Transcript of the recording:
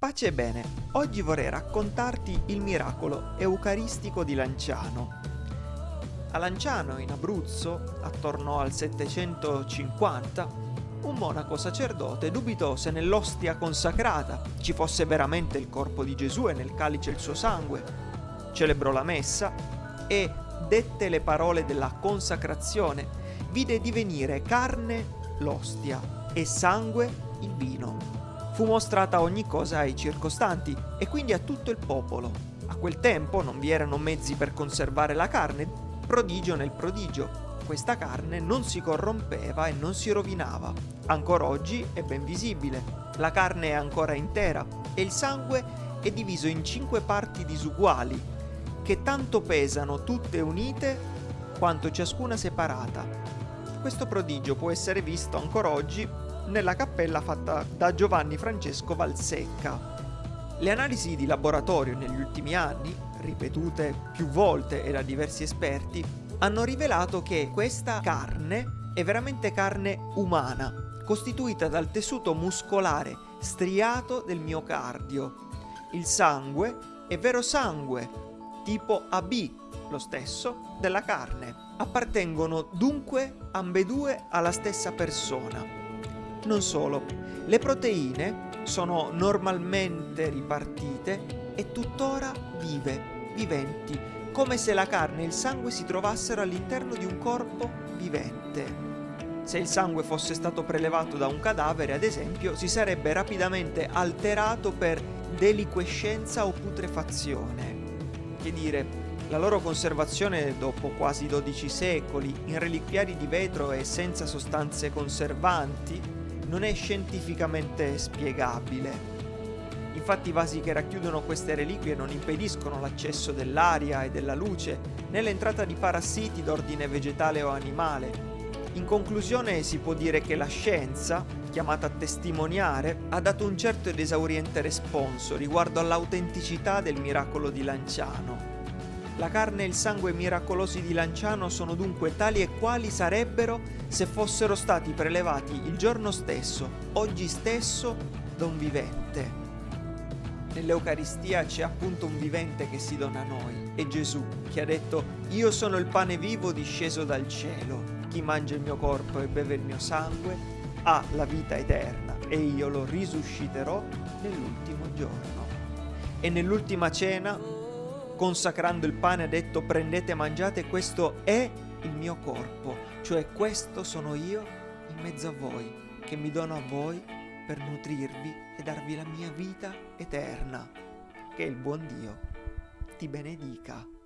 Pace e bene, oggi vorrei raccontarti il miracolo eucaristico di Lanciano. A Lanciano, in Abruzzo, attorno al 750, un monaco sacerdote dubitò se nell'ostia consacrata ci fosse veramente il corpo di Gesù e nel calice il suo sangue. Celebrò la messa e dette le parole della consacrazione, vide divenire carne l'ostia e sangue il vino fu mostrata ogni cosa ai circostanti e quindi a tutto il popolo. A quel tempo non vi erano mezzi per conservare la carne, prodigio nel prodigio. Questa carne non si corrompeva e non si rovinava. Ancora oggi è ben visibile. La carne è ancora intera e il sangue è diviso in cinque parti disuguali, che tanto pesano tutte unite quanto ciascuna separata. Questo prodigio può essere visto ancora oggi nella cappella fatta da Giovanni Francesco Valsecca. Le analisi di laboratorio negli ultimi anni, ripetute più volte e da diversi esperti, hanno rivelato che questa carne è veramente carne umana, costituita dal tessuto muscolare striato del miocardio. Il sangue è vero sangue, tipo AB, lo stesso della carne. Appartengono dunque ambedue alla stessa persona. Non solo, le proteine sono normalmente ripartite e tuttora vive, viventi, come se la carne e il sangue si trovassero all'interno di un corpo vivente. Se il sangue fosse stato prelevato da un cadavere, ad esempio, si sarebbe rapidamente alterato per deliquescenza o putrefazione. Che dire, la loro conservazione dopo quasi 12 secoli in reliquiari di vetro e senza sostanze conservanti non è scientificamente spiegabile. Infatti i vasi che racchiudono queste reliquie non impediscono l'accesso dell'aria e della luce, né l'entrata di parassiti d'ordine vegetale o animale. In conclusione si può dire che la scienza, chiamata a testimoniare, ha dato un certo ed esauriente responso riguardo all'autenticità del miracolo di Lanciano. La carne e il sangue miracolosi di Lanciano sono dunque tali e quali sarebbero se fossero stati prelevati il giorno stesso, oggi stesso, da un vivente. Nell'Eucaristia c'è appunto un vivente che si dona a noi, è Gesù, che ha detto «Io sono il pane vivo disceso dal cielo, chi mangia il mio corpo e beve il mio sangue ha la vita eterna e io lo risusciterò nell'ultimo giorno». E nell'ultima cena consacrando il pane ha detto prendete e mangiate, questo è il mio corpo, cioè questo sono io in mezzo a voi, che mi dono a voi per nutrirvi e darvi la mia vita eterna. Che il buon Dio ti benedica.